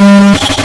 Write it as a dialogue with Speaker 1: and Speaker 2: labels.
Speaker 1: Música